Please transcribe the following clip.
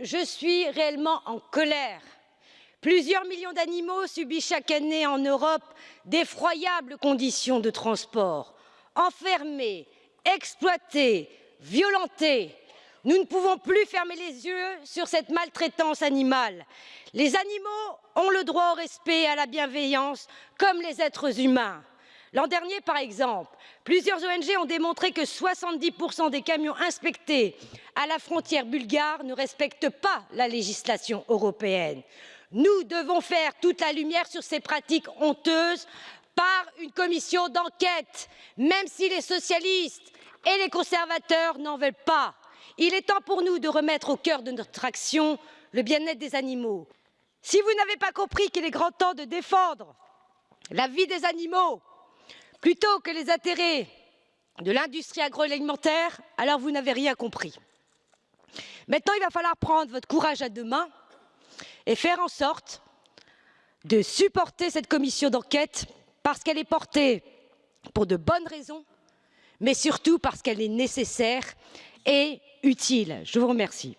je suis réellement en colère. Plusieurs millions d'animaux subissent chaque année en Europe d'effroyables conditions de transport. Enfermés, exploités, violentés, nous ne pouvons plus fermer les yeux sur cette maltraitance animale. Les animaux ont le droit au respect et à la bienveillance comme les êtres humains. L'an dernier, par exemple, plusieurs ONG ont démontré que 70% des camions inspectés à la frontière bulgare ne respectent pas la législation européenne. Nous devons faire toute la lumière sur ces pratiques honteuses par une commission d'enquête, même si les socialistes et les conservateurs n'en veulent pas. Il est temps pour nous de remettre au cœur de notre action le bien-être des animaux. Si vous n'avez pas compris qu'il est grand temps de défendre la vie des animaux plutôt que les intérêts de l'industrie agroalimentaire, alors vous n'avez rien compris. Maintenant, il va falloir prendre votre courage à deux mains et faire en sorte de supporter cette commission d'enquête parce qu'elle est portée pour de bonnes raisons, mais surtout parce qu'elle est nécessaire et utile. Je vous remercie.